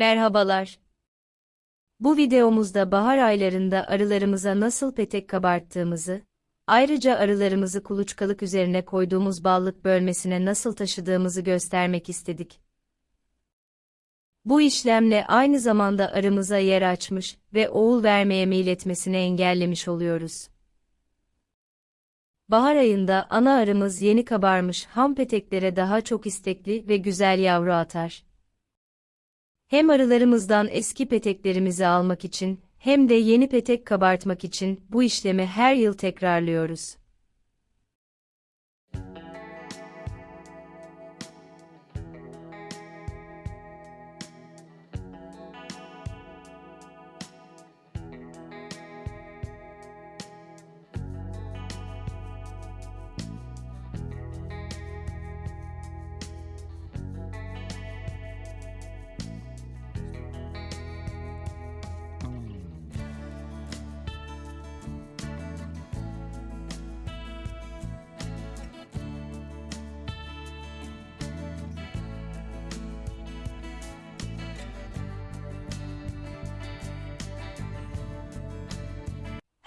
Merhabalar. Bu videomuzda bahar aylarında arılarımıza nasıl petek kabarttığımızı, ayrıca arılarımızı kuluçkalık üzerine koyduğumuz ballık bölmesine nasıl taşıdığımızı göstermek istedik. Bu işlemle aynı zamanda arımıza yer açmış ve oğul vermeye meyletmesini engellemiş oluyoruz. Bahar ayında ana arımız yeni kabarmış ham peteklere daha çok istekli ve güzel yavru atar. Hem arılarımızdan eski peteklerimizi almak için hem de yeni petek kabartmak için bu işlemi her yıl tekrarlıyoruz.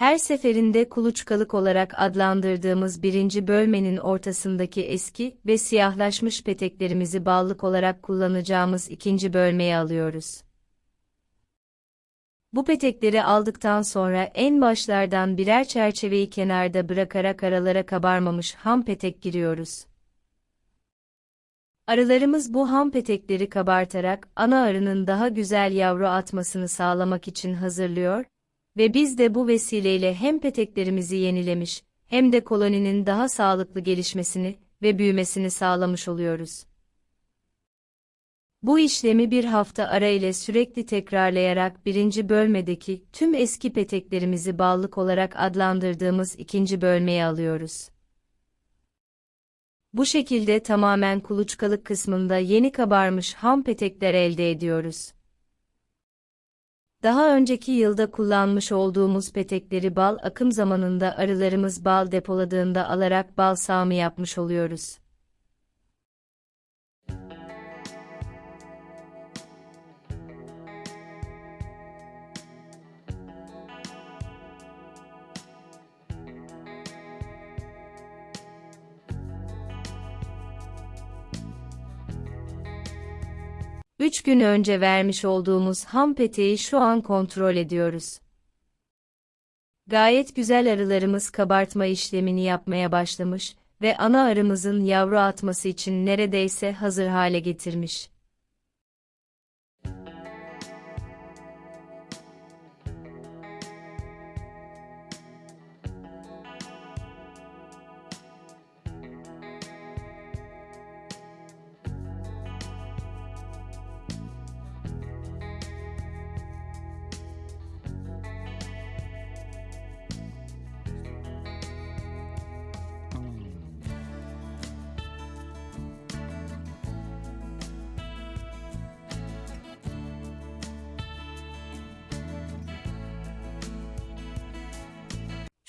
Her seferinde kuluçkalık olarak adlandırdığımız birinci bölmenin ortasındaki eski ve siyahlaşmış peteklerimizi ballık olarak kullanacağımız ikinci bölmeye alıyoruz. Bu petekleri aldıktan sonra en başlardan birer çerçeveyi kenarda bırakarak aralara kabarmamış ham petek giriyoruz. Arılarımız bu ham petekleri kabartarak ana arının daha güzel yavru atmasını sağlamak için hazırlıyor ve biz de bu vesileyle hem peteklerimizi yenilemiş, hem de koloninin daha sağlıklı gelişmesini ve büyümesini sağlamış oluyoruz. Bu işlemi bir hafta ara ile sürekli tekrarlayarak birinci bölmedeki tüm eski peteklerimizi ballık olarak adlandırdığımız ikinci bölmeye alıyoruz. Bu şekilde tamamen kuluçkalık kısmında yeni kabarmış ham petekler elde ediyoruz. Daha önceki yılda kullanmış olduğumuz petekleri bal akım zamanında arılarımız bal depoladığında alarak bal sağımı yapmış oluyoruz. Üç gün önce vermiş olduğumuz ham peteği şu an kontrol ediyoruz. Gayet güzel arılarımız kabartma işlemini yapmaya başlamış ve ana arımızın yavru atması için neredeyse hazır hale getirmiş.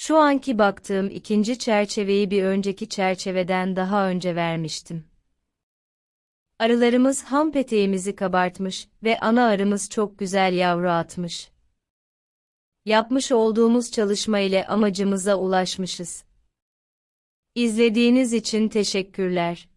Şu anki baktığım ikinci çerçeveyi bir önceki çerçeveden daha önce vermiştim. Arılarımız ham peteğimizi kabartmış ve ana arımız çok güzel yavru atmış. Yapmış olduğumuz çalışma ile amacımıza ulaşmışız. İzlediğiniz için teşekkürler.